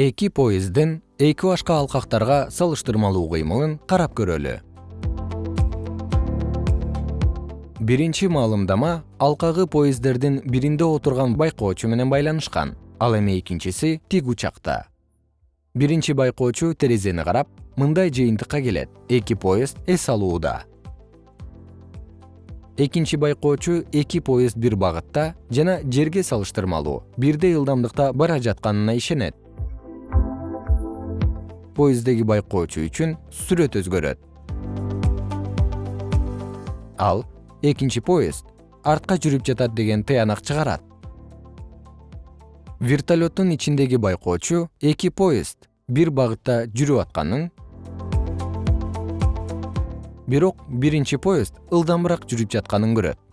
эки поезддин эки башка алкактарга салыштырмалуу кыймылын карап көрөлү. Биринчи маалымдама алкагы поезддердин биринде отурган байкоочу менен байланышкан. Ал эми экинчиси тик учакта. Биринчи байкоочу терезени карап мындай жыйынтыкка келет. Эки поезд эс алууда. Экинчи байкоочу эки поезд бир багытта жана жерге салыштырмалуу бирдей ылдамдыкта бара жатканына ишенет поезддеги байкоочу үчүн сүрөт өзгөрөт. Ал экинчи поезд артка жүрүп жатат деген тыянак чыгарат. Вертолеттун ичиндеги байкоочу эки поезд бир багытта жүрүп атканын бирок биринчи поезд ылдамыраак жүрүп жатканын көрөт